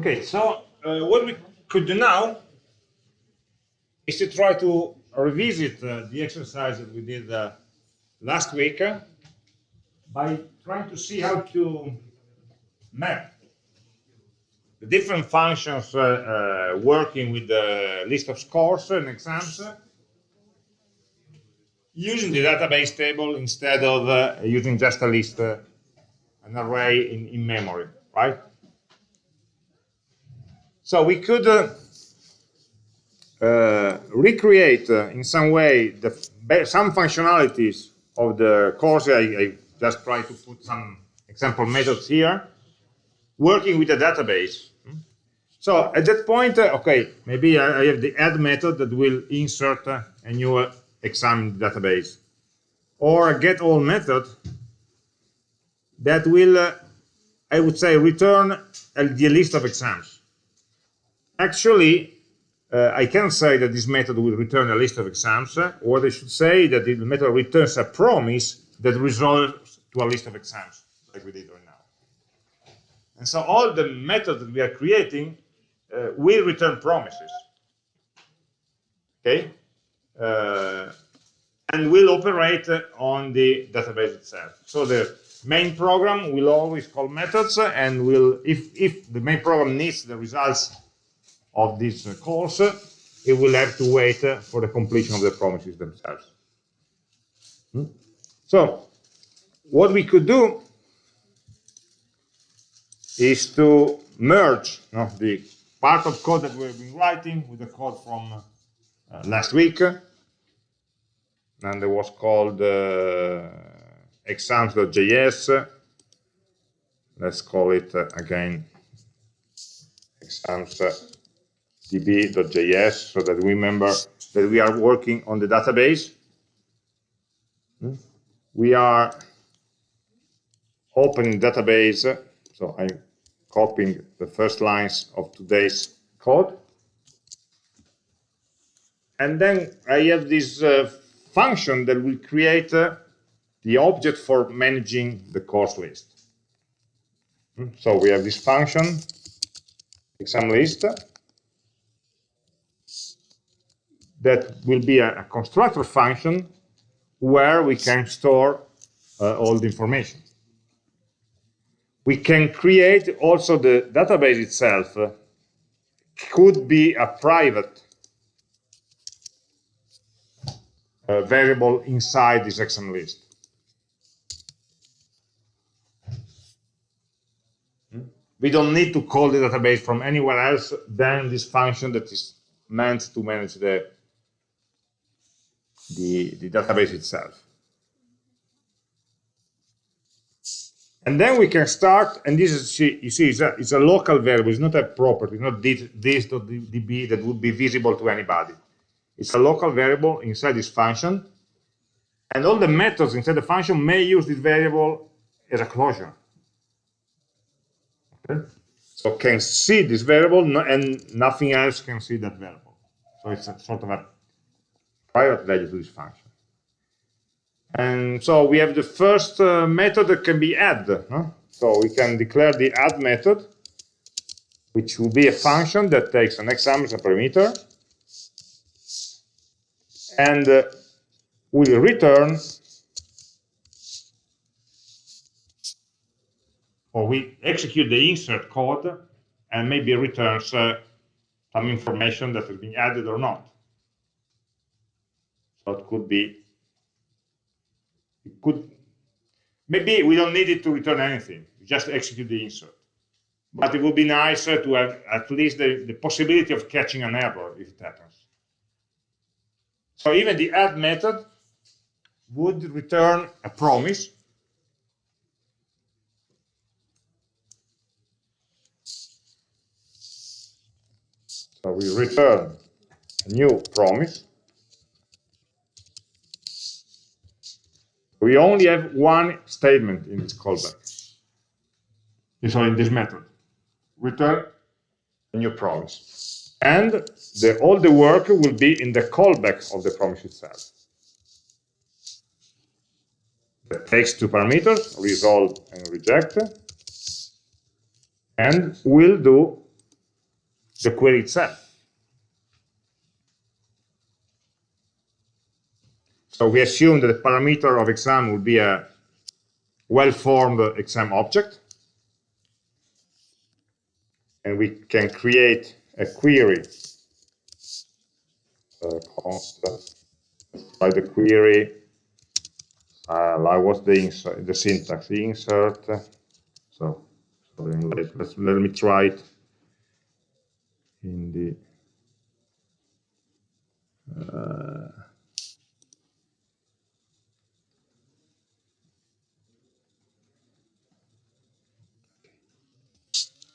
Okay, so uh, what we could do now is to try to revisit uh, the exercise that we did uh, last week uh, by trying to see how to map the different functions uh, uh, working with the list of scores and exams using the database table instead of using just a list, an array in, in memory, right? So we could uh, uh, recreate uh, in some way the, some functionalities of the course. I, I just try to put some example methods here, working with a database. So at that point, uh, okay, maybe I, I, have the add method that will insert uh, a new exam database, or a get all method that will, uh, I would say, return the list of exams. Actually, uh, I can say that this method will return a list of exams, uh, or I should say that the method returns a promise that resolves to a list of exams, like we did right now. And so all the methods that we are creating uh, will return promises. Okay? Uh, and will operate on the database itself. So the main program will always call methods and will, if, if the main program needs the results of this course, it will have to wait for the completion of the promises themselves. Hmm? So what we could do is to merge you know, the part of code that we've been writing with the code from uh, last week and it was called uh, exams.js. Let's call it uh, again exams.db.js so that we remember that we are working on the database. Hmm? We are opening database, so I'm copying the first lines of today's code. And then I have this uh, function that will create uh, the object for managing the course list. Hmm, so we have this function, exam list, that will be a, a constructor function where we can store uh, all the information. We can create also the database itself, uh, could be a private uh, variable inside this exam list. We don't need to call the database from anywhere else than this function that is meant to manage the, the, the database itself. And then we can start, and this is, you see, it's a, it's a local variable, it's not a property, not this, this.db that would be visible to anybody. It's a local variable inside this function. And all the methods inside the function may use this variable as a closure. Okay? So can see this variable and nothing else can see that variable. So it's a sort of a private value to this function. And so we have the first uh, method that can be add. Huh? So we can declare the add method, which will be a function that takes an exam as a parameter and uh, will return or we execute the insert code and maybe returns uh, some information that has been added or not. Could be, it could, maybe we don't need it to return anything, just execute the insert. But it would be nice to have at least the, the possibility of catching an error if it happens. So even the add method would return a promise So we return a new promise. We only have one statement in this callback. So in this method, return a new promise and the, all the work will be in the callback of the promise itself. That takes two parameters, resolve and reject, and will do the query itself. So we assume that the parameter of exam will be a well-formed exam object. And we can create a query uh, constant by the query uh, like what's the insert, the syntax insert so, so let, let's, let me try it in the uh,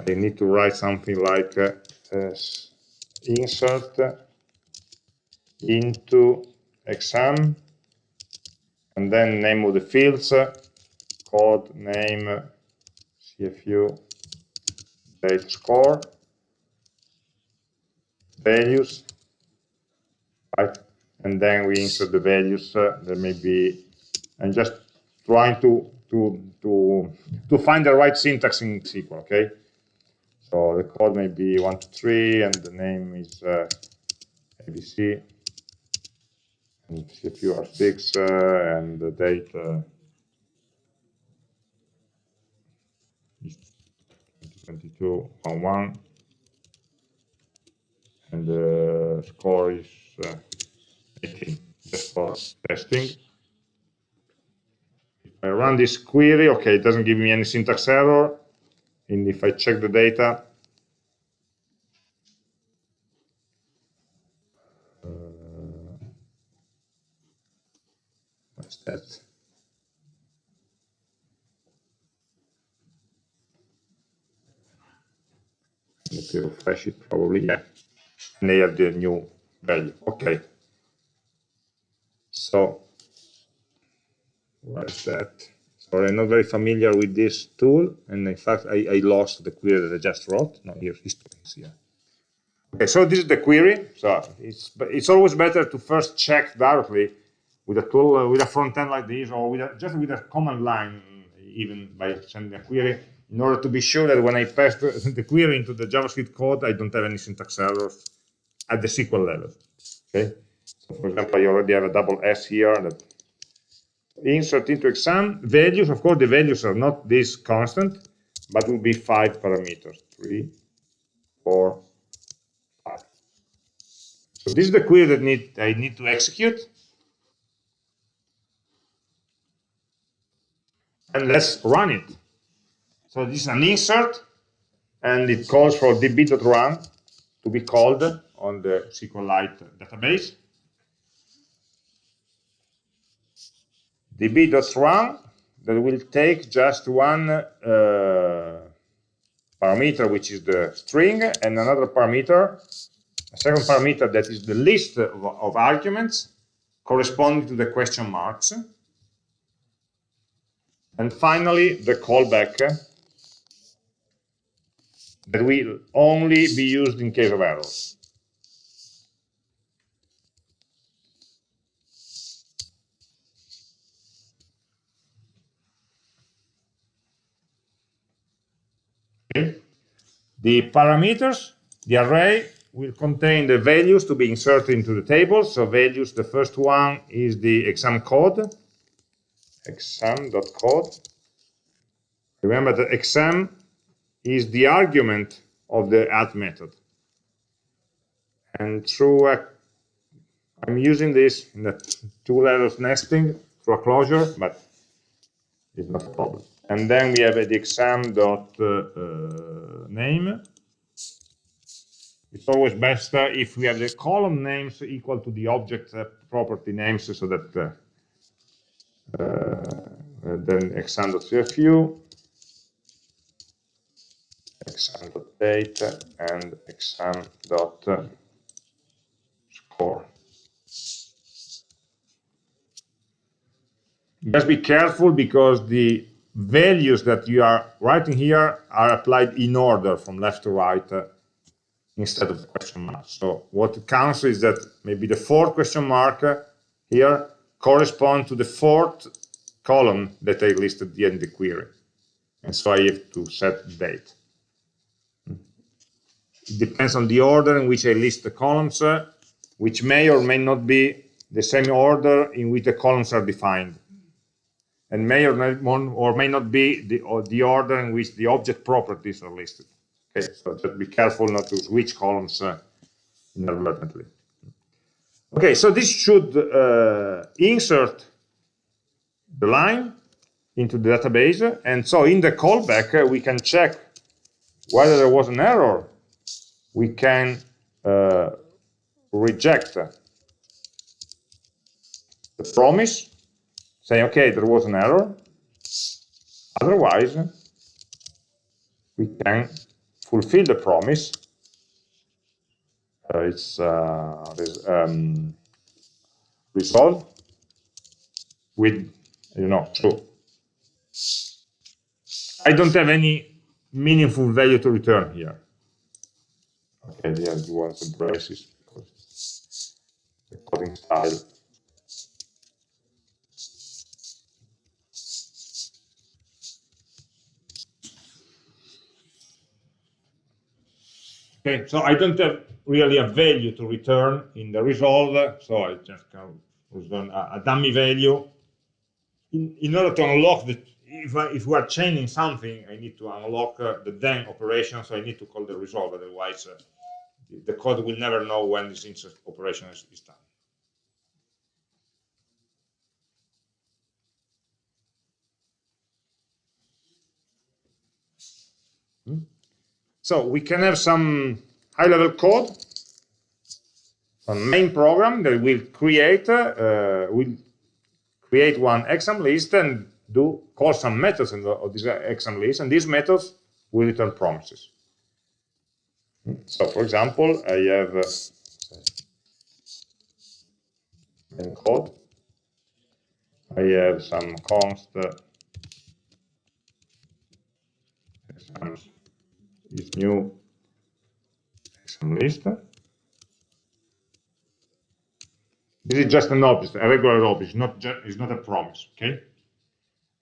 I need to write something like uh, insert into exam and then name of the fields code name cfu date score values right? And then we insert the values uh, there may be and just trying to to to to find the right syntax in SQL okay so the code may be one two three and the name is uh, ABC and CFU R6 uh, and the date uh, is 2022 on one and the score is uh, 18 just for testing. If I run this query, okay, it doesn't give me any syntax error. And if I check the data, uh, what's that. Let me refresh it probably, yeah. And they have the new value. Okay. So what is that? Sorry, I'm not very familiar with this tool, and in fact, I, I lost the query that I just wrote. No, here, history is here. Okay, so this is the query. So it's it's always better to first check directly with a tool, uh, with a front end like this, or with a, just with a command line, even by sending a query, in order to be sure that when I pass the, the query into the JavaScript code, I don't have any syntax errors at the SQL level. Okay. So for example, I already have a double S here that insert into exam values. Of course, the values are not this constant, but will be five parameters: three, four, five. So this is the query that need I need to execute. and let's run it. So this is an insert, and it calls for db.run to be called on the SQLite database. db.run that will take just one uh, parameter, which is the string, and another parameter, a second parameter that is the list of, of arguments corresponding to the question marks. And finally, the callback that will only be used in case of errors. The parameters, the array, will contain the values to be inserted into the table. So values, the first one is the exam code exam.code. Remember that exam is the argument of the add method. And through a, I'm using this in the two levels nesting through a closure, but it's not a problem. And then we have the exam dot uh, name. It's always best uh, if we have the column names equal to the object uh, property names so that uh, then exam.cfu, exam.date, and exam.score. Just be careful because the values that you are writing here are applied in order from left to right uh, instead of question mark. So what counts is that maybe the fourth question mark uh, here correspond to the fourth column that I listed at the end of the query. And so I have to set date. it depends on the order in which I list the columns, uh, which may or may not be the same order in which the columns are defined and may or, may, or may not be the, the order in which the object properties are listed. Okay, so just be careful not to switch columns uh, inadvertently. Okay, so this should uh, insert the line into the database, and so in the callback uh, we can check whether there was an error. We can uh, reject the promise, say, okay, there was an error. Otherwise, we can fulfill the promise. Uh, it's uh, um, resolve with, you know, true. I don't have any meaningful value to return here. Okay, yeah, you want some braces because the coding style. Okay, so I don't have really a value to return in the resolve, so I just can return a, a dummy value. In, in, order to unlock the, if, I, if we are chaining something, I need to unlock uh, the then operation, so I need to call the resolve, otherwise uh, the code will never know when this operation is, is done. So we can have some high-level code, a main program that will create uh, will create one exam list and do call some methods in the, of this exam list, and these methods will return promises. So, for example, I have uh, main code. I have some const uh, this new exam list. This is just an object, a regular object, not it's not a promise, okay?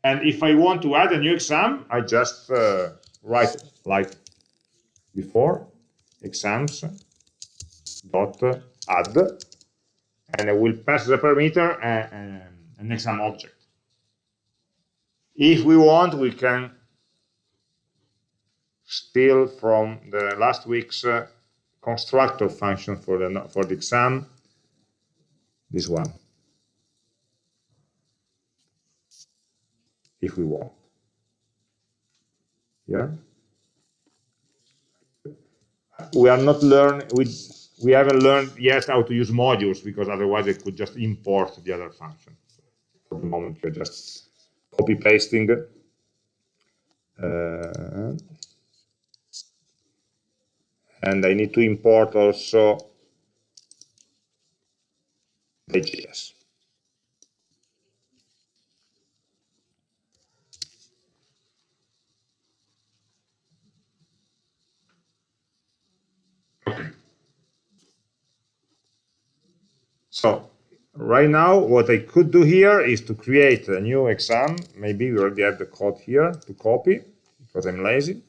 And if I want to add a new exam, I just uh, write like before, exams dot add, and I will pass the parameter uh, an exam object. If we want, we can steal from the last week's uh, constructor function for the for the exam. This one. If we want. Yeah? We are not learn we we haven't learned yet how to use modules because otherwise it could just import the other function. For the moment we're just copy pasting uh, and I need to import also the JS. Okay. So right now, what I could do here is to create a new exam. Maybe we already have the code here to copy because I'm lazy.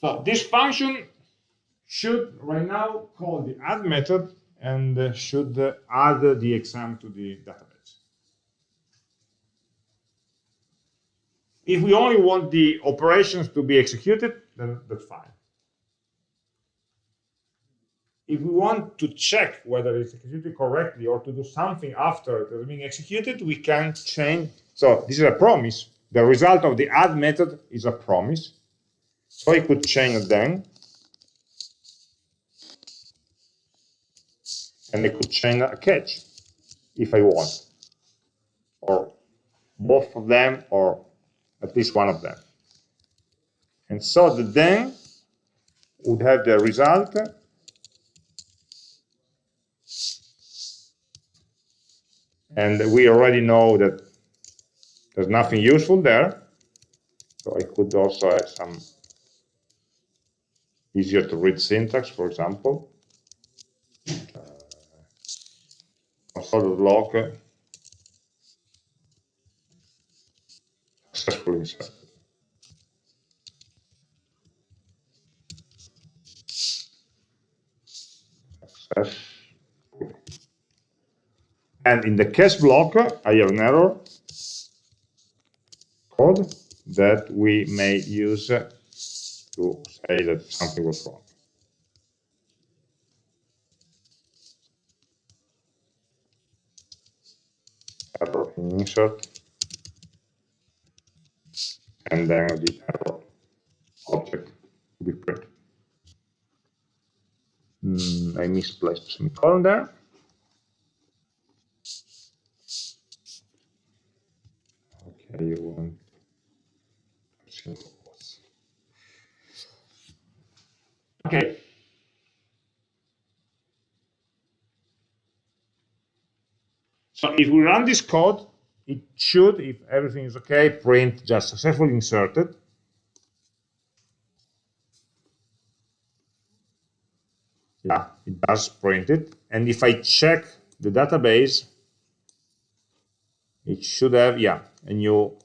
So this function should right now call the add method and uh, should uh, add the exam to the database. If we only want the operations to be executed, then that's fine. If we want to check whether it's executed correctly or to do something after it has been executed, we can change. So this is a promise. The result of the add method is a promise. So I could chain it then. And I could chain a catch if I want. Or both of them, or at least one of them. And so the then would have the result and we already know that there's nothing useful there. So I could also add some easier to read syntax, for example. Uh, console.log successfully inserted. And in the catch block, I have an error code that we may use to say that something was wrong. Error insert, and then the error object to be printed. Mm, I misplaced semicolon there. Okay, you want Okay. So if we run this code, it should, if everything is okay, print just successfully inserted. Yeah, it does print it. And if I check the database, it should have, yeah, a new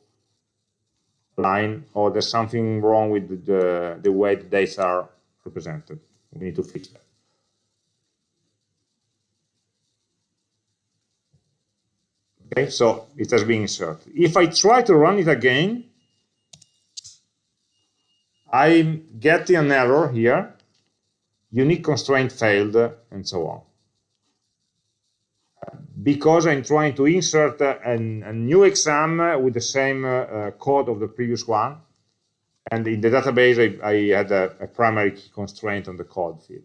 line, or there's something wrong with the, the way the dates are represented. We need to fix that. Okay, so it has been inserted. If I try to run it again, I'm getting an error here, unique constraint failed, and so on. Because I'm trying to insert a, new exam with the same uh, code of the previous one, and in the database, I, I had a, a, primary key constraint on the code field.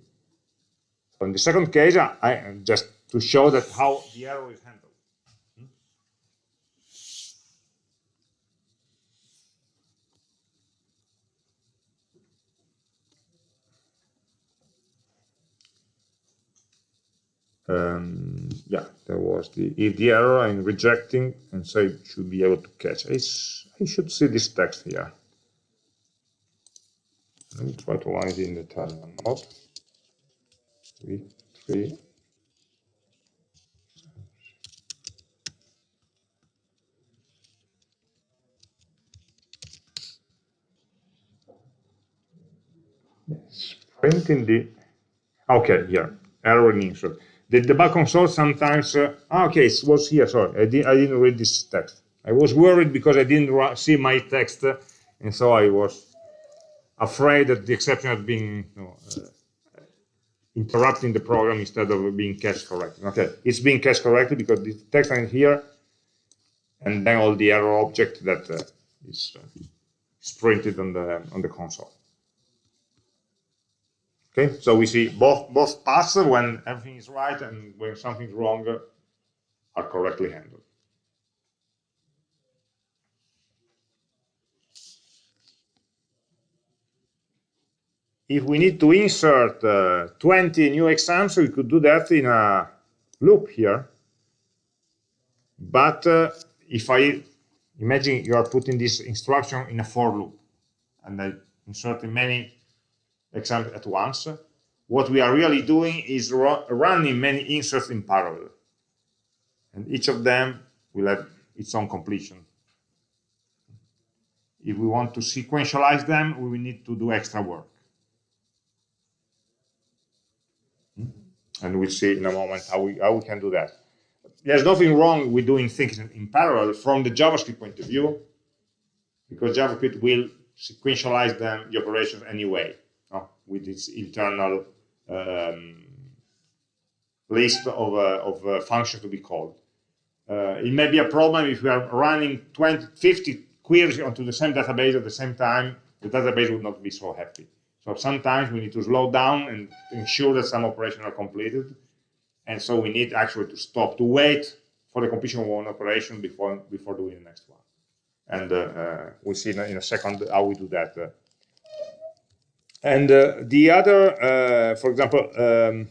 So in the second case, I, I just to show that how the error is handled. Um, yeah, there was the if the error I'm rejecting, and so I should be able to catch. I, I should see this text here. Let me try to run it in the Italian mode. Three, three. Yes, printing the okay here error in insert. The debug console sometimes uh, ah, okay it was here. Sorry, I, did, I didn't read this text. I was worried because I didn't see my text, uh, and so I was afraid that the exception had been you know, uh, interrupting the program instead of being cached correctly. Okay, it's being cached correctly because the text is here, and then all the error object that uh, is, uh, is printed on the on the console. Okay, so we see both both paths when everything is right and when something's wrong are correctly handled. if we need to insert uh, 20 new exams, we could do that in a loop here. But uh, if I imagine you are putting this instruction in a for loop and I inserting many exams at once, what we are really doing is ru running many inserts in parallel. And each of them will have its own completion. If we want to sequentialize them, we will need to do extra work. Hmm? and we'll see in a moment how we, how we can do that. There's nothing wrong with doing things in, parallel from the JavaScript point of view, because JavaScript will sequentialize them, the operations anyway? With its internal um, list of, uh, of uh, functions to be called. Uh, it may be a problem if we are running 20, 50 queries onto the same database at the same time, the database would not be so happy. So sometimes we need to slow down and ensure that some operations are completed. And so we need actually to stop, to wait for the completion of one operation before, before doing the next one. And uh, uh, we'll see in a, in a, second how we do that. Uh. And uh, the other, uh, for example, um.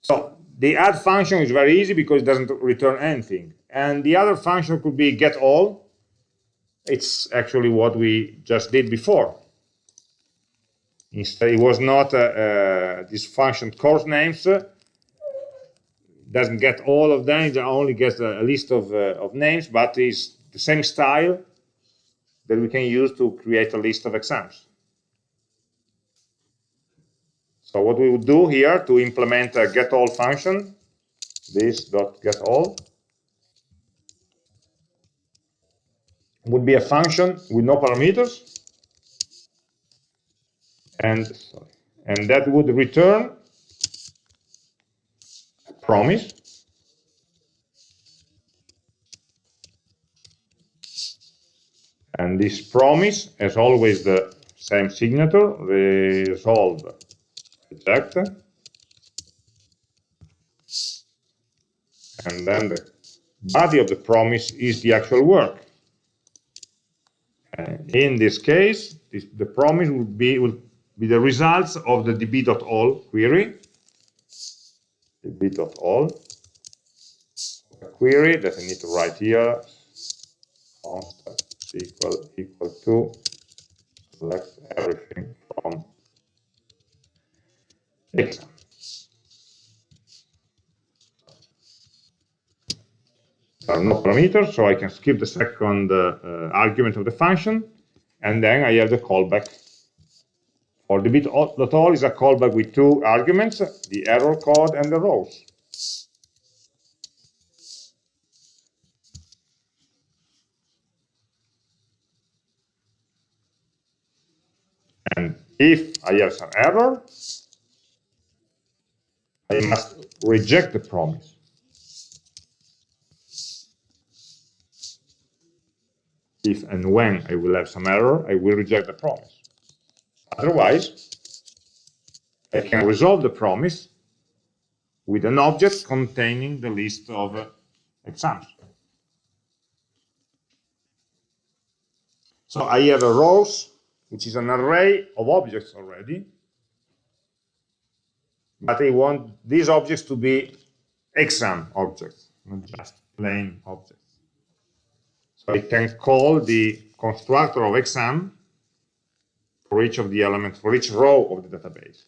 So the add function is very easy because it doesn't return anything. And the other function could be get all, it's actually what we just did before. Instead, it was not uh, uh, this function course names. Uh, doesn't get all of them. It only gets a, a list of, uh, of names, but is the same style that we can use to create a list of exams. So what we would do here to implement a get all function, this dot get all, would be a function with no parameters, and and that would return a promise and this promise has always the same signature resolve reject. And then the body of the promise is the actual work. And in this case this, the promise would be will be the results of the db.all query. db.all query that I need to write here. Const equal equal to select everything from exam. There are no parameters, so I can skip the second uh, argument of the function, and then I have the callback. For the db.all is a callback with two arguments, the error code and the rows. And if I have some error, I must reject the promise. If and when I will have some error, I will reject the promise. Otherwise, I can resolve the promise with an object containing the list of uh, exams. So I have a rows, which is an array of objects already, but I want these objects to be exam objects, not just plain objects. So I can call the constructor of exam for each of the elements, for each row of the database.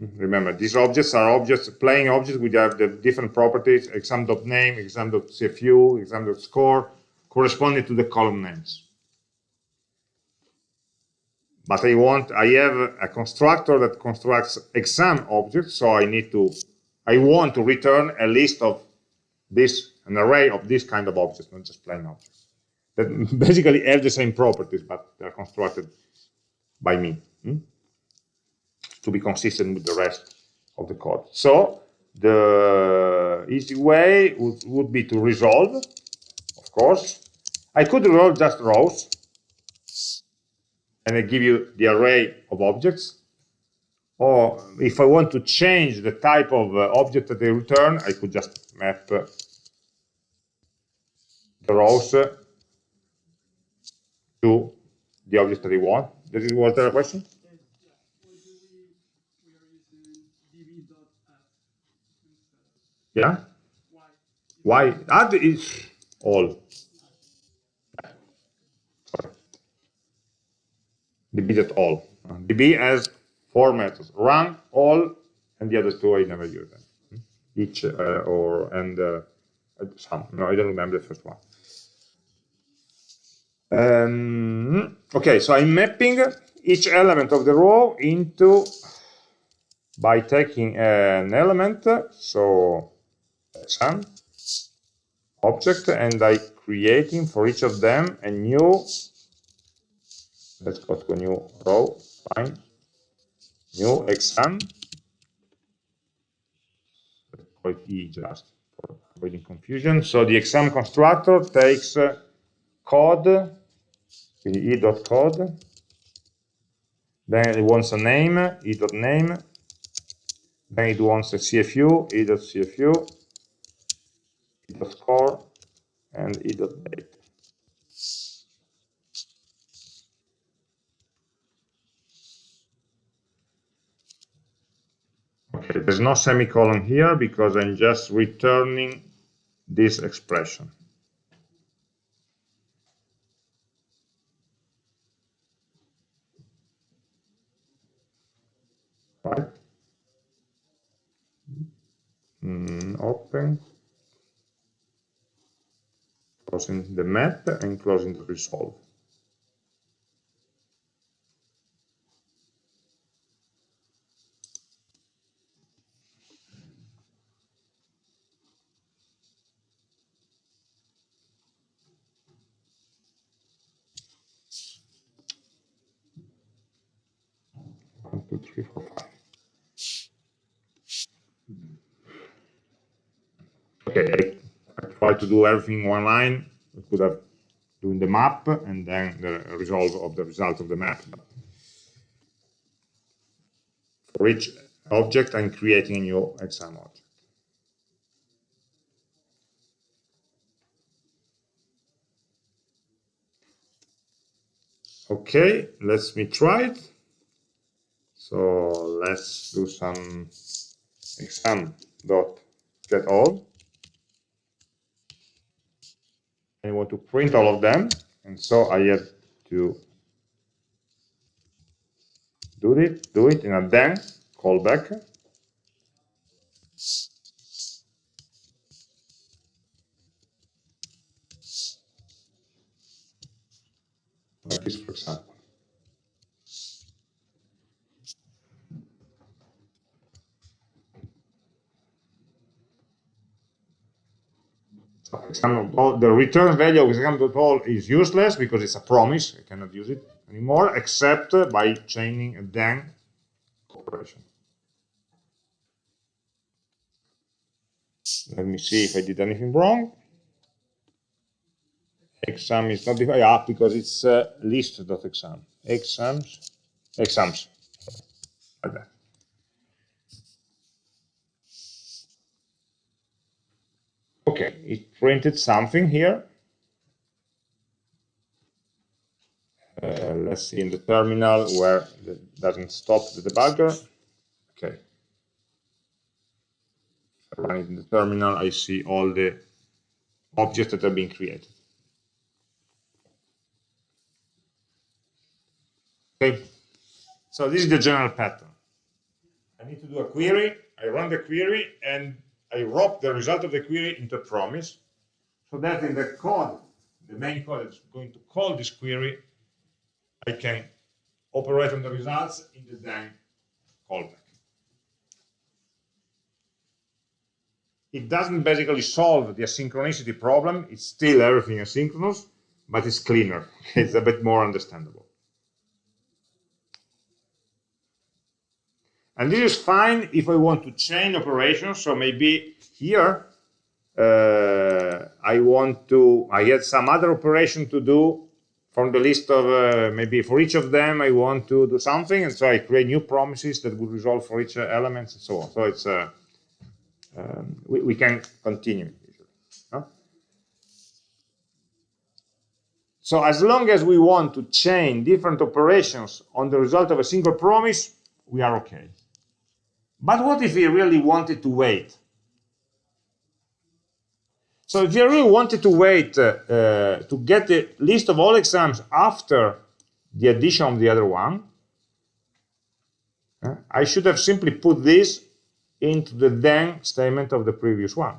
Remember, these objects are objects, plain objects, which have the different properties, exam.name, exam.cfu, exam.score, corresponding to the column names but I want, I have a constructor that constructs exam objects, so I need to, I want to return a list of this, an array of this kind of objects, not just plain objects, that basically have the same properties, but they're constructed by me, hmm? to be consistent with the rest of the code. So the easy way would, would be to resolve, course. I could resolve just rows, and I give you the array of objects. Or if I want to change the type of uh, object that they return, I could just map uh, the rows uh, to the object that I want. It was there a question? Yeah? Why? Add is all. db at all. db has four methods, run, all, and the other two I never use them. Each uh, or, and uh, some, no, I don't remember the first one. Um, okay, so I'm mapping each element of the row into, by taking an element, so some object, and I creating for each of them a new let's go to a new row, fine, new exam, let's call it E just for avoiding confusion. So the exam constructor takes uh, code, e.code, then it wants a name, e.name, then it wants a CFU, the dot core and e dot date. Okay, there's no semicolon here because I'm just returning this expression. Right. Mm, open closing the map and closing the resolve. One, two, three, four, five. Okay, To do everything in one line. I could have doing the map and then the result of the result of the map. For each object, I'm creating a new exam object. Okay, let's me try it. So let's do some exam dot get all. I want to print all of them, and so I have to do it, do it in a then callback. Like this, for example. The return value of exam.all is useless because it's a promise. I cannot use it anymore except by chaining a then operation. Let me see if I did anything wrong. Exam is not defined yeah, because it's uh, list.exam. Exams, exams, like that. Okay, it printed something here. Uh, let's see in the terminal where it doesn't stop the debugger. Okay. Run it in the terminal, I see all the objects that are being created. Okay, so this is the general pattern. I need to do a query, I run the query, and I wrap the result of the query into a promise so that in the code, the main code that's going to call this query, I can operate on the results in the then callback. It doesn't basically solve the asynchronicity problem. It's still everything asynchronous, but it's cleaner. it's a bit more understandable. And this is fine if I want to chain operations. So maybe here uh, I want to, I had some other operation to do from the list of, uh, maybe for each of them I want to do something. And so I create new promises that would resolve for each uh, element and so on. So it's, uh, um, we, we, can continue. So as long as we want to chain different operations on the result of a single promise, we are okay. But what if we really wanted to wait? So if we really wanted to wait uh, uh, to get the list of all exams after the addition of the other one, uh, I should have simply put this into the then statement of the previous one.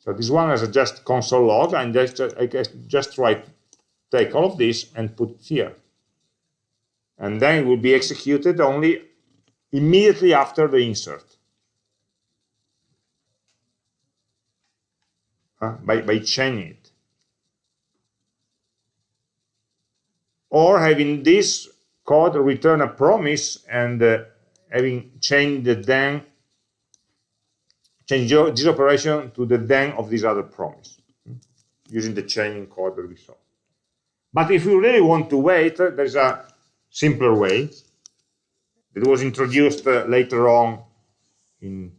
So this one is just console log, and just, I just try to take all of this and put it here. And then it will be executed only immediately after the insert. Uh, by, by chaining it. Or having this code return a promise and uh, having changed the then, change this operation to the then of this other promise, hmm, using the chaining code that we saw. But if we really want to wait, there's a simpler way it was introduced uh, later on in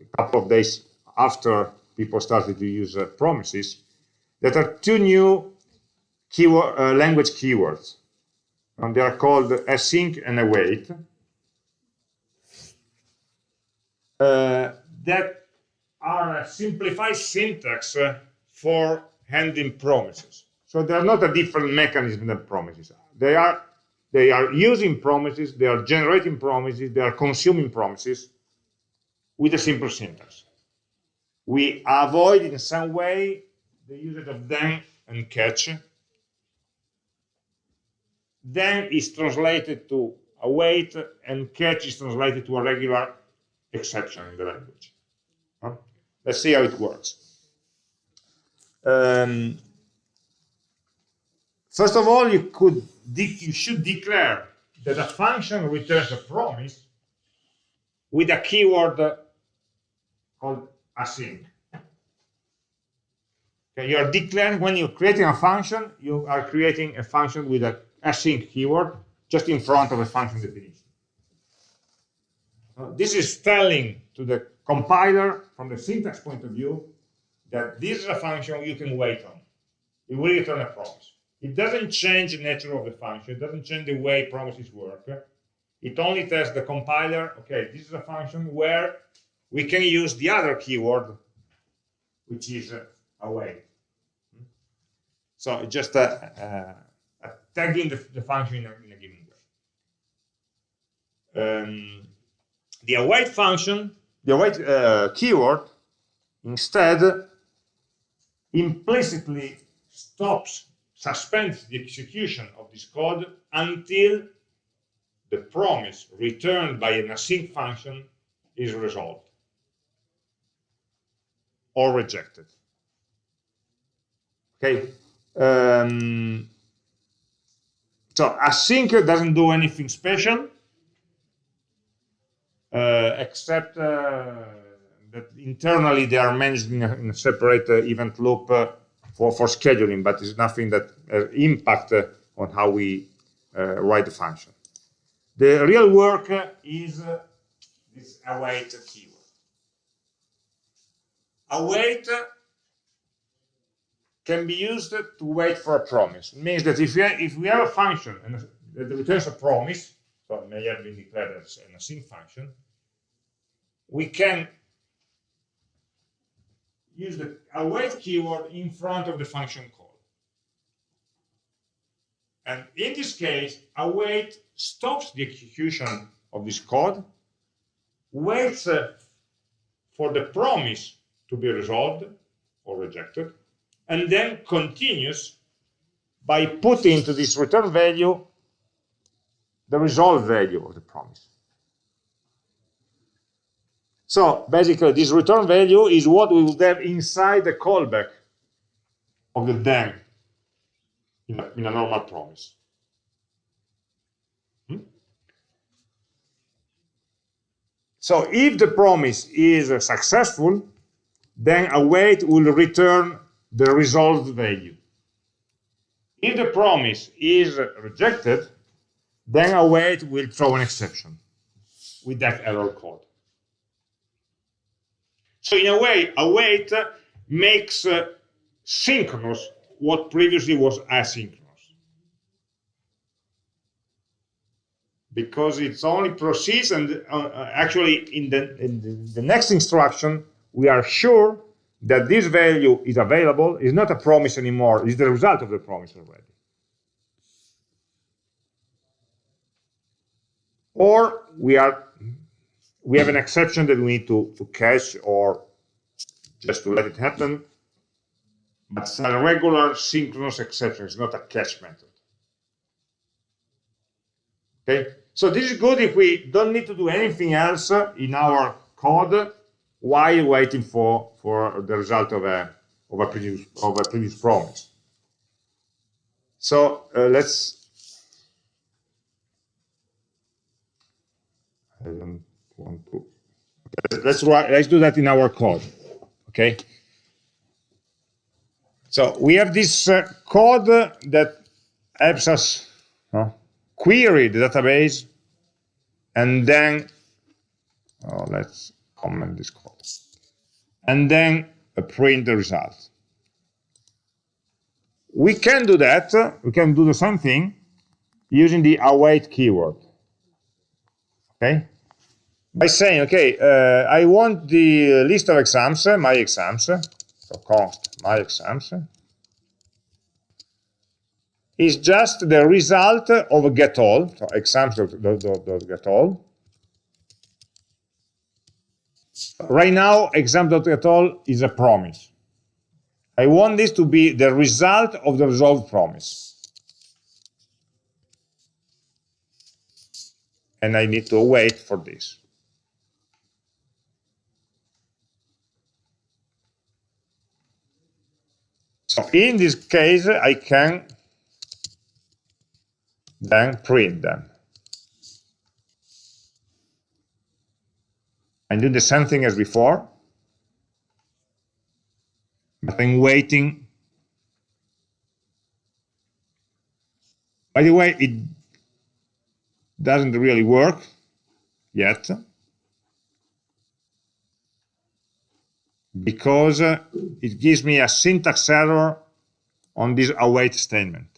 a couple of days after people started to use uh, promises that are two new keyword, uh, language keywords. And they are called async and await. Uh, that are a simplified syntax uh, for handling promises. So they are not a different mechanism than promises. They are They are using promises, they are generating promises, they are consuming promises with a simple syntax. We avoid in some way the usage of then and catch. Then is translated to await and catch is translated to a regular exception in the language. Let's see how it works. Um, first of all, you could you should declare that a function returns a promise with a keyword called async. Okay, you are declaring when you're creating a function, you are creating a function with a async keyword just in front of a function definition. This is telling to the compiler from the syntax point of view that this is a function you can wait on. It will return a promise. It doesn't change the nature of the function. It doesn't change the way promises work. It only tells the compiler, okay, this is a function where we can use the other keyword, which is uh, await. So just a, a tagging the, the function in a, in a, given way. Um, the await function, the await uh, keyword, instead implicitly stops, suspends the execution of this code until the promise returned by an async function is resolved or rejected. Okay. Um, so async doesn't do anything special uh, except uh, that internally they are managed in a, in a separate uh, event loop uh, for, for scheduling, but it's nothing that uh, impact uh, on how we uh, write the function. The real work is this await keyword. Await can be used to wait for a promise. It means that if we, have, if we have a function and that returns a promise, so it may have been declared as an async function, we can use the await keyword in front of the function call. And in this case, await stops the execution of this code, waits uh, for the promise to be resolved or rejected, and then continues by putting into this return value the resolved value of the promise. So basically, this return value is what we would have inside the callback of the then in a, in a normal promise. Hmm? So if the promise is uh, successful, then await will return the resolved value. If the promise is rejected, then await will throw an exception with that error code. So in a way, await makes uh, synchronous what previously was asynchronous. Because it's only proceeds and uh, uh, actually in the, in the, next instruction, we are sure that this value is available, is not a promise anymore, is the result of the promise already. Or we are we have an exception that we need to, to catch or just to let it happen. But it's a regular synchronous exception. It's not a catch method. Okay, so this is good if we don't need to do anything else in our code while waiting for for the result of a of a previous of a previous promise. So uh, let's. I don't want to. Let's write. Let's do that in our code. Okay. So we have this uh, code that helps us query the database, and then oh, let's comment this code, and then uh, print the result. We can do that. We can do the same thing using the await keyword. Okay by saying, okay, uh, I want the list of exams, uh, my exams, uh, so const my exams, uh, is just the result of get all, so exams.getAll. Right now, exam.getAll is a promise. I want this to be the result of the resolved promise. And I need to wait for this. So in this case, I can then print them. and do the same thing as before, but I'm waiting. By the way, it doesn't really work yet Mm. because uh, it gives me a syntax error on this await statement.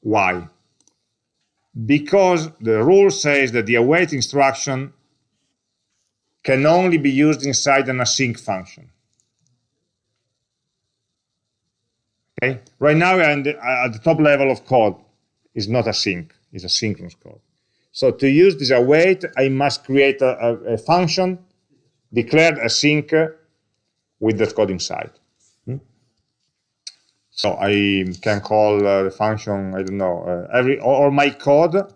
Why? because the rule says that the await instruction can only be used inside an async function. Okay, right now at the top level of code is not async, it's a synchronous code. So to use this await, I must create a, a, a function declared async with that code inside. So I can call uh, the function, I don't know, uh, every or, my code,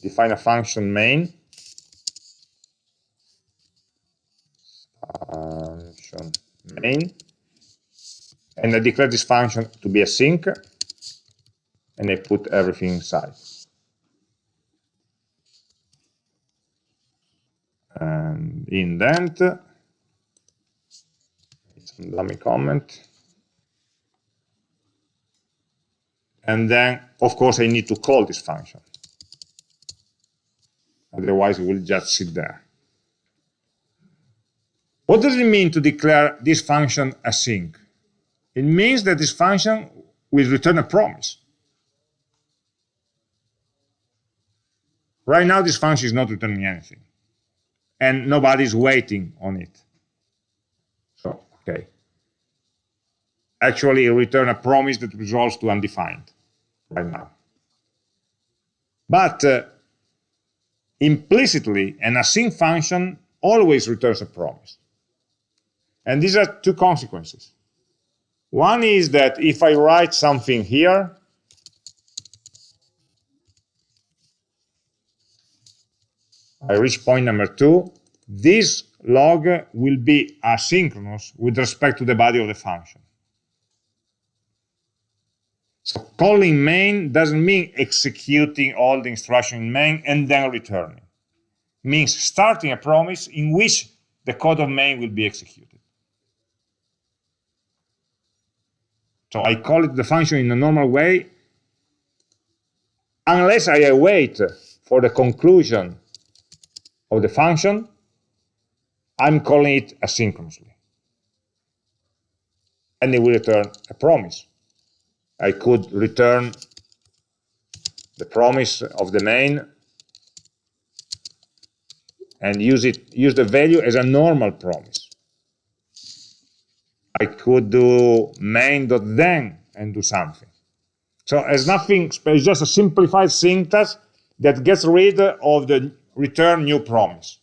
define a function main. Function main. And I declare this function to be async, and I put everything inside. Indent, some dummy comment. And then, of course, I need to call this function. Otherwise, it will just sit there. What does it mean to declare this function async? It means that this function will return a promise. Right now, this function is not returning anything. And nobody's waiting on it. So, okay. Actually, it return a promise that resolves to undefined right now. But uh, implicitly, an async function always returns a promise. And these are two consequences. One is that if I write something here, I reach point number two, this log will be asynchronous with respect to the body of the function. So calling main doesn't mean executing all the instruction in main and then returning. It means starting a promise in which the code of main will be executed. So I call it the function in a normal way unless I await for the conclusion of the function, I'm calling it asynchronously. And it will return a promise. I could return the promise of the main and use it use the value as a normal promise. I could do main.then and do something. So it's nothing, it's just a simplified syntax that gets rid of the return new promise.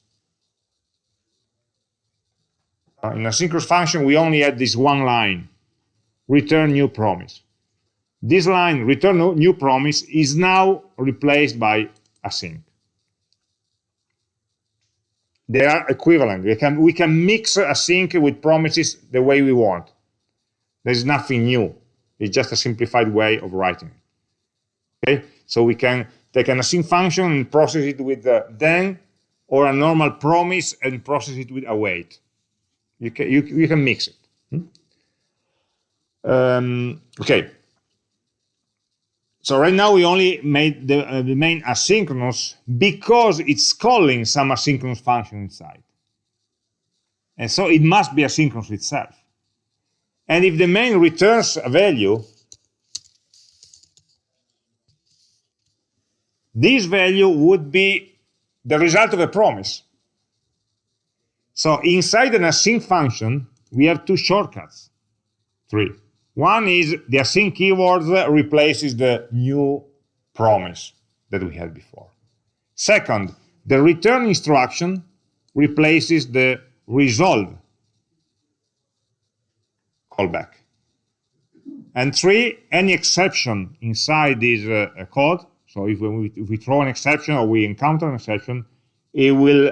Uh, in a synchronous function, we only had this one line, return new promise. This line, return new promise, is now replaced by async. They are equivalent. We can, we can mix async with promises the way we want. There's nothing new. It's just a simplified way of writing. Okay? So we can take an async function and process it with the then, or a normal promise and process it with await. You can, you, you can mix it. Hmm? Um, okay, so right now we only made the, uh, the main asynchronous because it's calling some asynchronous function inside. And so it must be asynchronous itself. And if the main returns a value, this value would be the result of a promise. So inside an async function, we have two shortcuts, three. One is the async keyword replaces the new promise that we had before. Second, the return instruction replaces the resolve callback. And three, any exception inside this uh, code, so if we, if we throw an exception or we encounter an exception, it will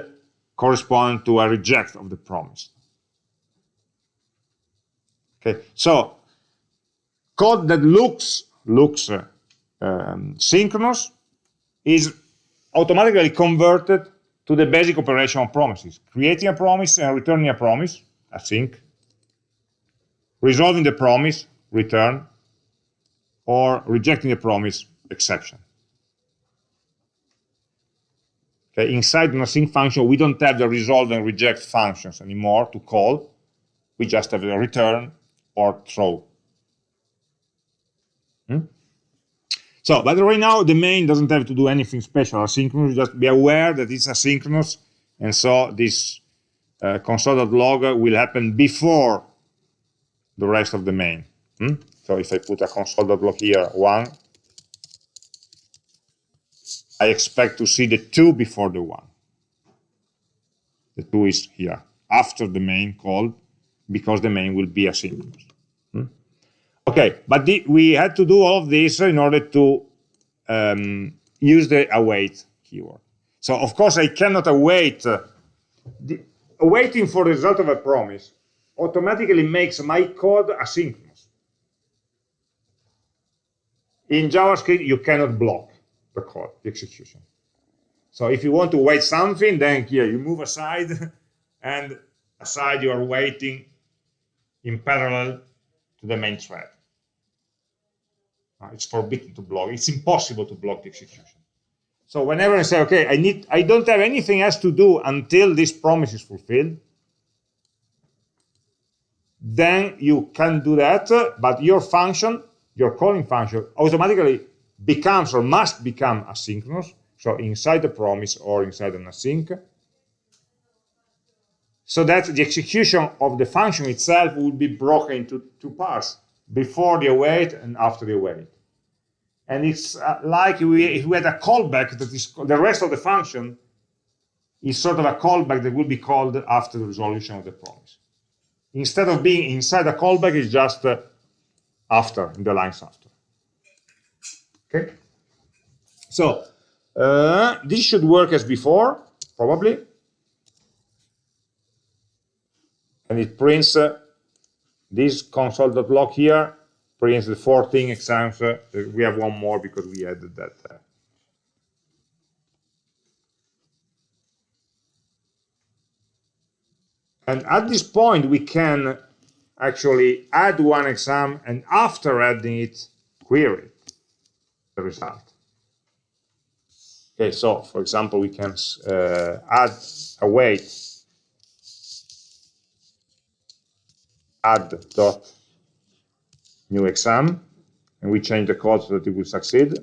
correspond to a reject of the promise. Okay, so code that looks looks uh, um, synchronous is automatically converted to the basic operation of promises, creating a promise and returning a promise, async, resolving the promise, return, or rejecting the promise, exception. Okay, inside an async function, we don't have the resolve and reject functions anymore to call. We just have the return or throw. Hmm? So, but right now, the main doesn't have to do anything special asynchronous. Just be aware that it's asynchronous. And so this uh, console.log will happen before the rest of the main. Hmm? So if I put a console.log here, one, I expect to see the two before the one. The two is here, after the main call, because the main will be asynchronous. Hmm? Okay, but the, we had to do all of this in order to um, use the await keyword. So of course I cannot await, uh, the, awaiting for the result of a promise automatically makes my code asynchronous. In JavaScript, you cannot block the code, the execution. So if you want to wait something, then here you move aside, and aside you are waiting in parallel to the main thread. It's forbidden to block. It's impossible to block the execution. So whenever I say, okay, I need, I don't have anything else to do until this promise is fulfilled, then you can do that, but your function, your calling function, automatically becomes or must become asynchronous, so inside the promise or inside an async, so that the execution of the function itself will be broken into two parts, before the await and after the await. And it's uh, like we, if we had a callback that is the rest of the function is sort of a callback that will be called after the resolution of the promise instead of being inside a callback, it's just uh, after, in the lines after. Okay? So, uh, this should work as before, probably. And it prints uh, this console.log here, prints the 14 exams. Uh, we have one more because we added that uh, And at this point, we can actually add one exam and after adding it, query the result. Okay, so for example, we can uh, add await add dot new exam and we change the code so that it will succeed.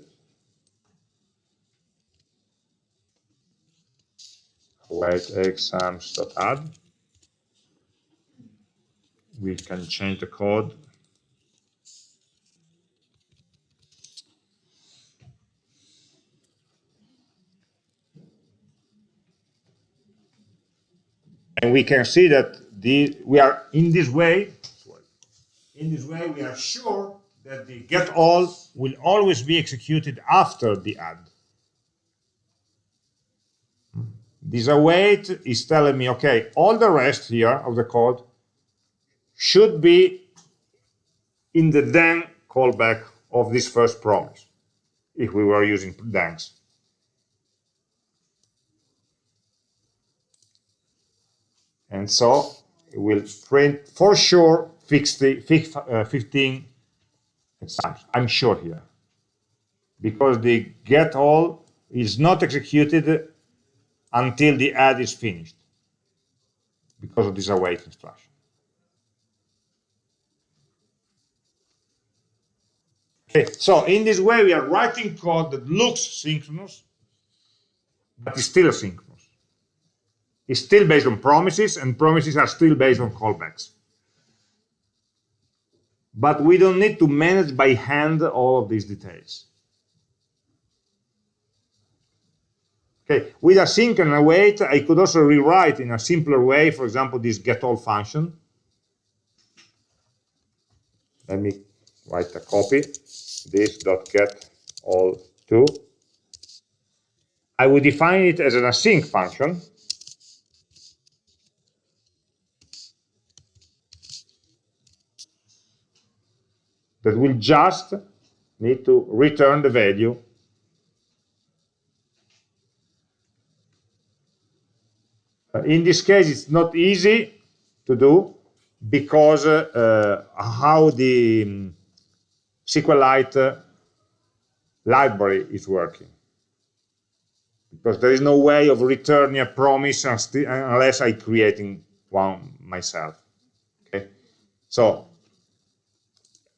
Await exams dot add we can change the code and we can see that the we are in this way in this way we are sure that the get all will always be executed after the add this await is telling me okay all the rest here of the code should be in the then callback of this first promise, if we were using thens. And so it will print for sure 50, uh, 15 exams. I'm sure here. Because the get all is not executed until the add is finished because of this await instruction. Okay, so in this way, we are writing code that looks synchronous, but is still asynchronous. It's still based on promises, and promises are still based on callbacks. but we don't need to manage by hand all of these details. Okay, with async and await, I could also rewrite in a simpler way, for example, this getAll function. Let me write a copy, this dot get all to. I would define it as an async function. That will just need to return the value Uh, in this case, it's not easy to do because uh, how the um, SQLite library is working. Because there is no way of returning a promise unless I creating one myself. Okay, so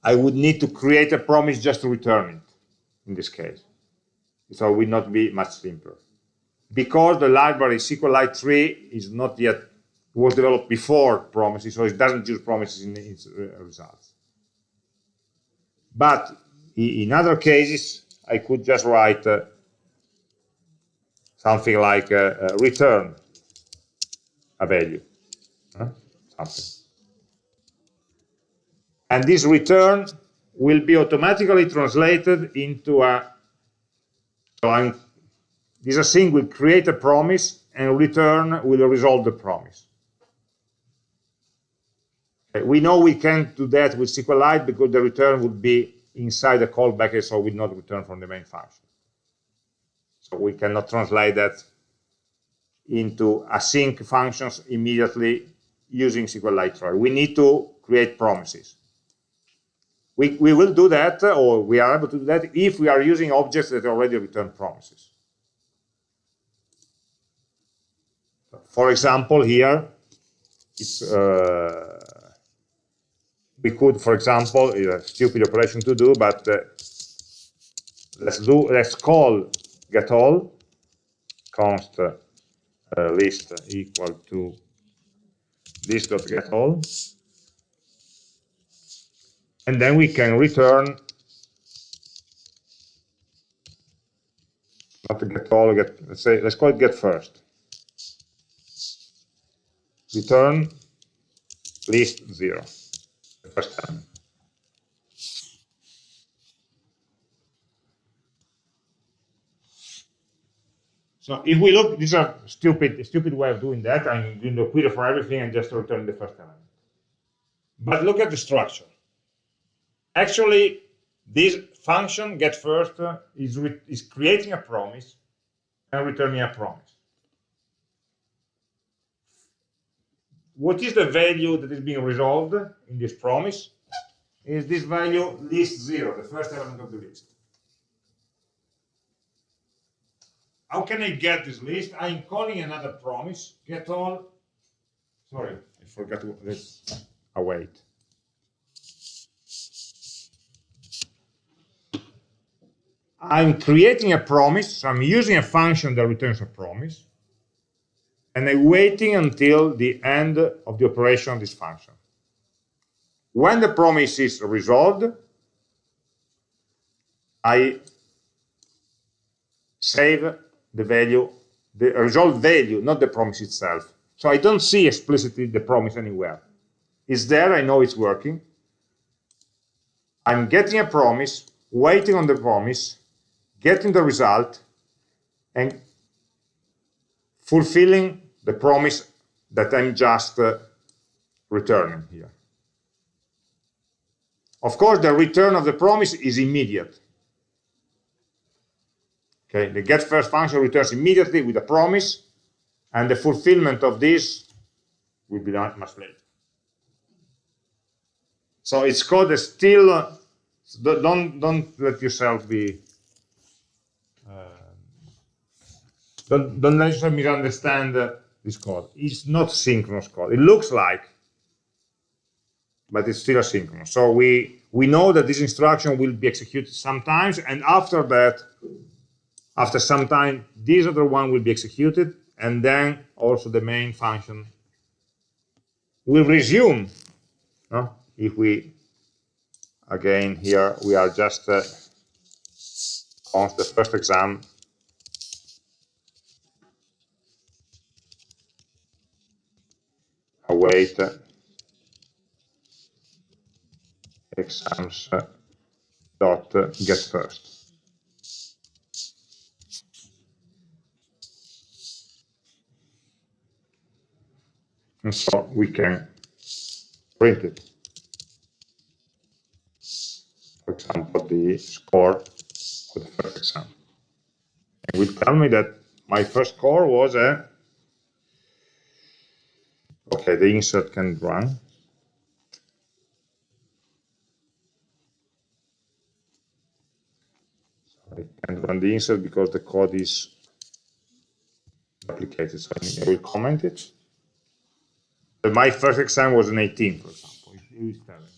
I would need to create a promise just to return it in this case. So it would not be much simpler because the library SQLite 3 is not yet was developed before promises, so it doesn't use promises in its results. But in other cases, I could just write uh, something like uh, uh, return a value, huh? something. And this return will be automatically translated into a, so this async will create a promise and return will resolve the promise. We know we can't do that with SQLite because the return would be inside the callback, so will not return from the main function. So we cannot translate that into async functions immediately using SQLite 3. We need to create promises. We, we will do that, or we are able to do that, if we are using objects that already return promises. For example, here, uh, we could, for example, a stupid operation to do, but uh, let's do let's call getAll const uh, list equal to list.getAll, and then we can return not getAll, get let's say let's call it get first return list zero the first time. So if we look, this is a stupid, stupid way of doing that. I'm doing the query for everything and just return the first element. But look at the structure. Actually, this function get first uh, is, is creating a promise and returning a promise. what is the value that is being resolved in this promise? Is this value list zero, the first element of the list. How can I get this list? I'm calling another promise, get all, sorry, I forgot to, let's await. I'm creating a promise, so I'm using a function that returns a promise and I'm waiting until the end of the operation of this function. When the promise is resolved, I save the value, the resolved value, not the promise itself. So I don't see explicitly the promise anywhere. It's there, I know it's working. I'm getting a promise, waiting on the promise, getting the result, and fulfilling the promise that I'm just uh, returning here. Of course, the return of the promise is immediate. Okay, the get first function returns immediately with a promise, and the fulfillment of this will be done much later. So it's called that still uh, don't don't let yourself be don't, don't let misunderstand uh, this code. It's not synchronous code. It looks like, but it's still asynchronous. So we, we know that this instruction will be executed sometimes, and after that, after some time, this other one will be executed, and then also the main function will resume if we again, here we are just uh, on the first exam. Await exams uh, dot uh, get first. And so we can print it. For example, the score of the first exam. It will tell me that my first score was a, okay, the insert can run. I can't run the insert because the code is duplicated, so I will comment it. But my first exam was an 18, for example.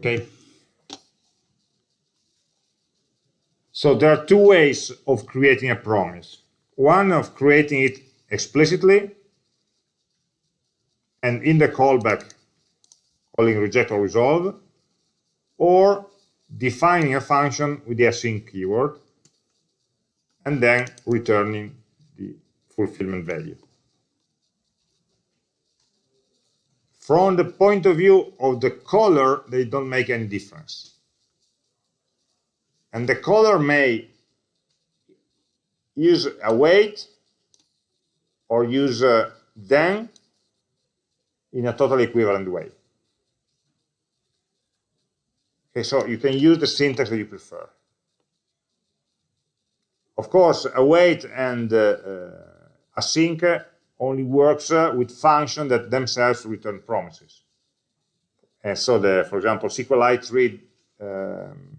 Okay. So there are two ways of creating a promise. One of creating it explicitly, and in the callback, calling reject or resolve, or defining a function with the async keyword, and then returning the fulfillment value. From the point of view of the caller, they don't make any difference. And the caller may use await or use a then in a totally equivalent way. Okay, so you can use the syntax that you prefer. Of course, await and uh, uh, async only works uh, with functions that themselves return promises. And so, the, for example, SQLite 3 um,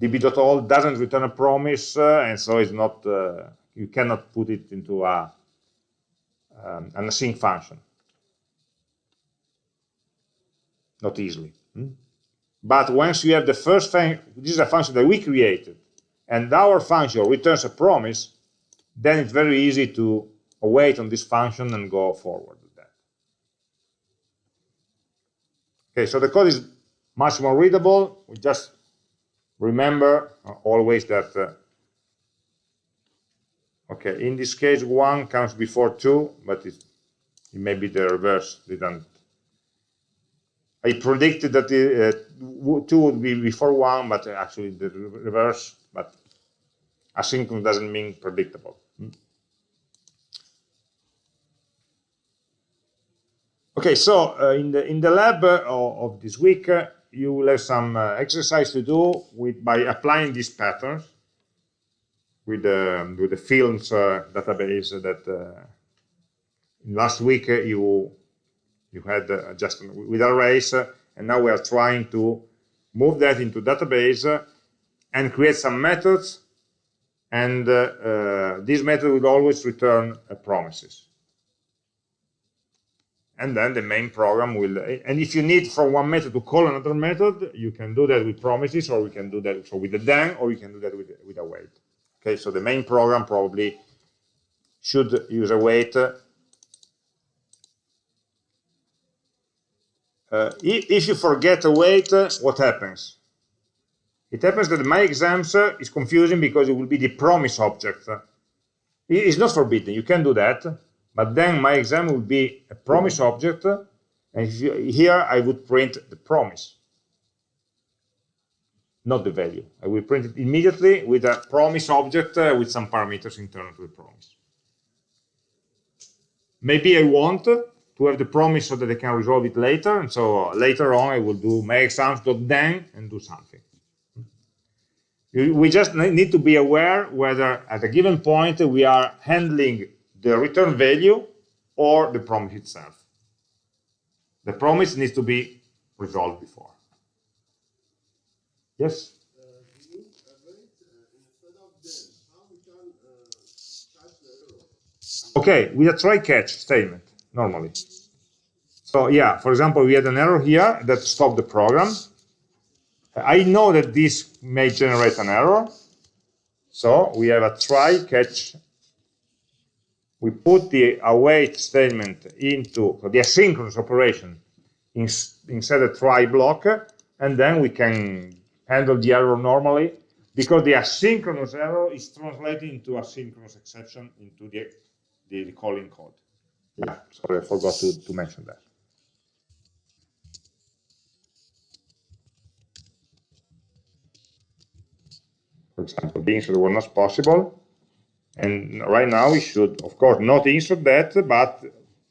db.all doesn't return a promise, uh, and so it's not uh, you cannot put it into a um, an async function. Not easily. Hmm? But once you have the first thing, this is a function that we created, and our function returns a promise, then it's very easy to await on this function and go forward with that. Okay, so the code is much more readable. We just remember uh, always that, uh, okay, in this case, one comes before two, but it, it may be the reverse. Didn't I predicted that the, uh, two would be before one, but actually the reverse. But asynchronous doesn't mean predictable. Okay, so uh, in the in the lab uh, of this week, uh, you will have some uh, exercise to do with by applying these patterns with the with the films uh, database that last week you you had just with arrays, and now we are trying to move that into database and create some methods, and this method will always return promises and then the main program will and if you need from one method to call another method you can do that with promises or we can do that so with the then or you can do that with, with await. Okay so the main program probably should use await uh, if, you forget await uh, what happens? It happens that my exams uh, is confusing because it will be the promise object. It's not forbidden. You can do that but then my exam will be a promise object, and here I would print the promise, not the value. I will print it immediately with a promise object uh, with some parameters internal to the promise. Maybe I want to have the promise so that I can resolve it later, and so later on I will do my then and do something. We just need to be aware whether at a given point we are handling the return value or the promise itself. The promise needs to be resolved before. Yes? Okay, with a try-catch statement, normally. So yeah, for example, we had an error here that stopped the program. I know that this may generate an error. So we have a try catch. We put the await statement into the asynchronous operation in, inside a try block, and then we can handle the error normally because the asynchronous error is translated into asynchronous exception into the, the, the calling code. Yeah, sorry, I forgot to, to mention that. For example, the insert was not possible. And right now we should, of course, not insert that, but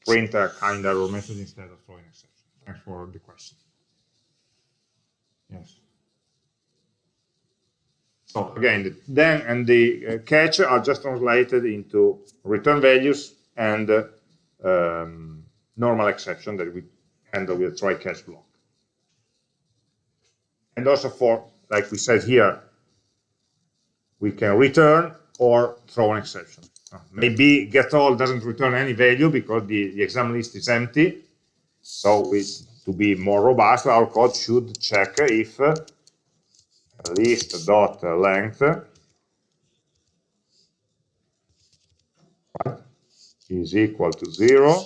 print a kind error message instead of throwing exception. Thanks for the question. Yes. So again, the then and the uh, catch are just translated into return values and uh, um, normal exception that we handle with a try catch block. And also for, like we said here, we can return or throw an exception. Uh, maybe get all doesn't return any value because the, the exam list is empty. So we, to be more robust, our code should check if uh, list dot length is equal to zero,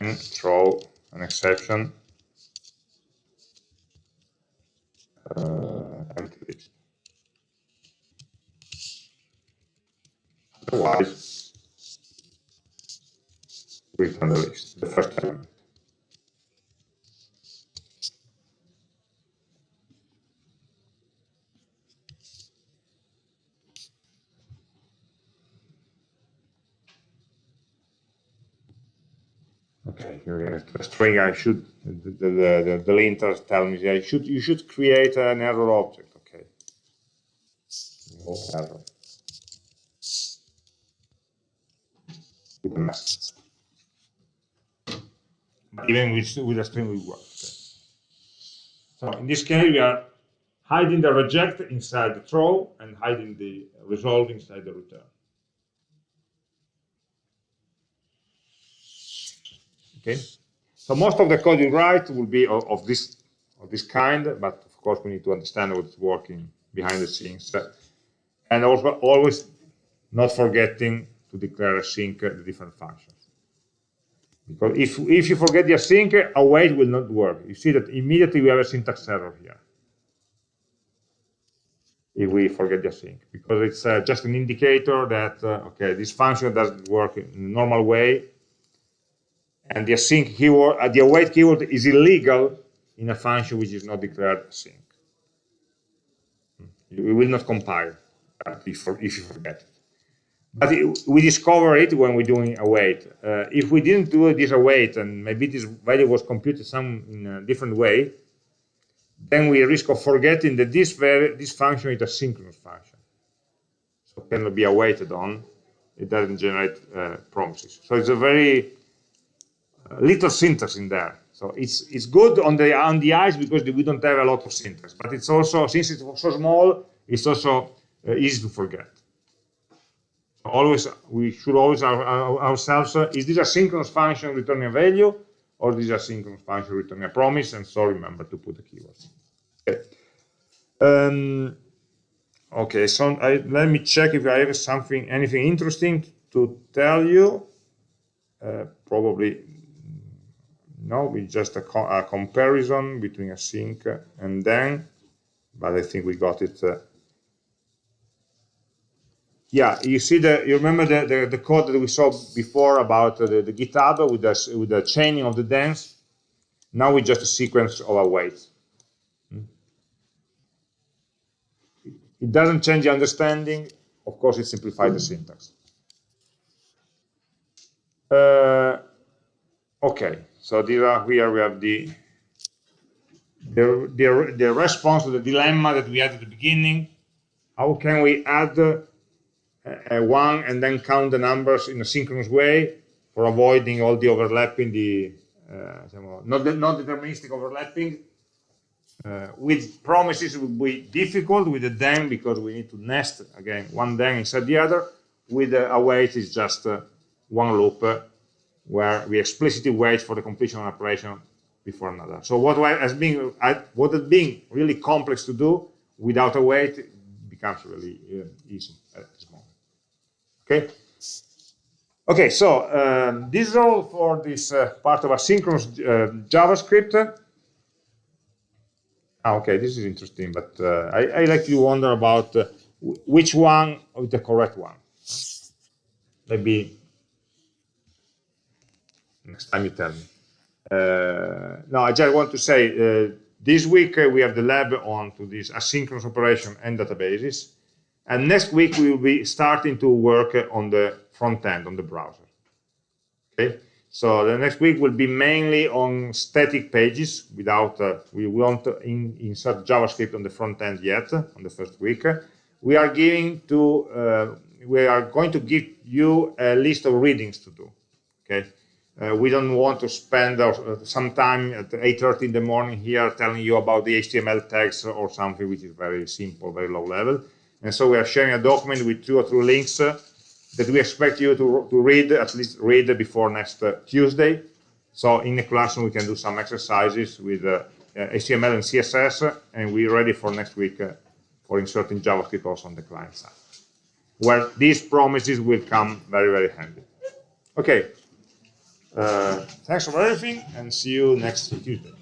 then throw an exception uh, Otherwise, return the list, the first element. Okay, here is the string. I should the the, the, the linter tell me I should you should create an error object. Okay. With a message. Even with with a string we work. Okay. So in this case we are hiding the reject inside the throw and hiding the resolve inside the return. Okay, so most of the code you write will be of, of this of this kind, but of course we need to understand what's working behind the scenes, and also always not forgetting to declare async the different functions. Because if if you forget the async, await will not work. You see that immediately we have a syntax error here if we forget the async because it's uh, just an indicator that uh, okay this function doesn't work in normal way and the async keyword, uh, the await keyword is illegal in a function which is not declared async. We hmm. will not compile if, if you forget it. But it, we discover it when we're doing await. Uh, if we didn't do this await and maybe this value was computed some in a different way, then we risk of forgetting that this, this function is a synchronous function. So cannot be awaited on. It doesn't generate uh, promises. So it's a very little syntax in there. So it's it's good on the on the eyes because we don't have a lot of syntax, but it's also since it's so small, it's also uh, easy to forget. Always we should always our, our, ourselves uh, is this a synchronous function returning a value or this a synchronous function returning a promise, and so remember to put the keywords. Okay. Um, okay, so I, let me check if I have something anything interesting to tell you. Uh, probably no, we just a, co a, comparison between async and then, but I think we got it. Uh, yeah, you see the, you remember the, the, the code that we saw before about uh, the, the GitHub with the, with the chaining of the thens? Now we just a sequence of await. Hmm? It doesn't change the understanding. Of course, it simplifies the syntax. Uh, okay, so these are, here we have the, the, the, the, response to the dilemma that we had at the beginning. How can we add a, a one and then count the numbers in a synchronous way for avoiding all the overlapping, the uh, not, the, not deterministic overlapping. Uh, with promises would be difficult with the then because we need to nest again one then inside the other. With the await is just uh, one loop where we explicitly wait for the completion of an operation before another. So what has been what has been really complex to do without a await becomes really uh, easy. Okay. Okay, so um, this is all for this uh, part of asynchronous uh, JavaScript. Ah, okay, this is interesting, but uh, I, I, like to wonder about uh, which one is the correct one. Maybe next time you tell me. Uh, no, I just want to say uh, this week we have the lab on to this asynchronous operation and databases. And next week we will be starting to work on the front end, on the browser. Okay, so the next week will be mainly on static pages without, uh, we won't in, insert JavaScript on the front end yet, on the first week. We are giving to, uh, we are going to give you a list of readings to do. Okay, uh, we don't want to spend uh, some time at 8.30 in the morning here telling you about the HTML tags or something which is very simple, very low level. And so we are sharing a document with two or three links uh, that we expect you to, to read, at least read before next uh, Tuesday. So in the classroom, we can do some exercises with uh, HTML and CSS, and we're ready for next week uh, for inserting JavaScript also on the client side, where these promises will come very, very handy. Okay. Uh, thanks for everything, and see you next Tuesday.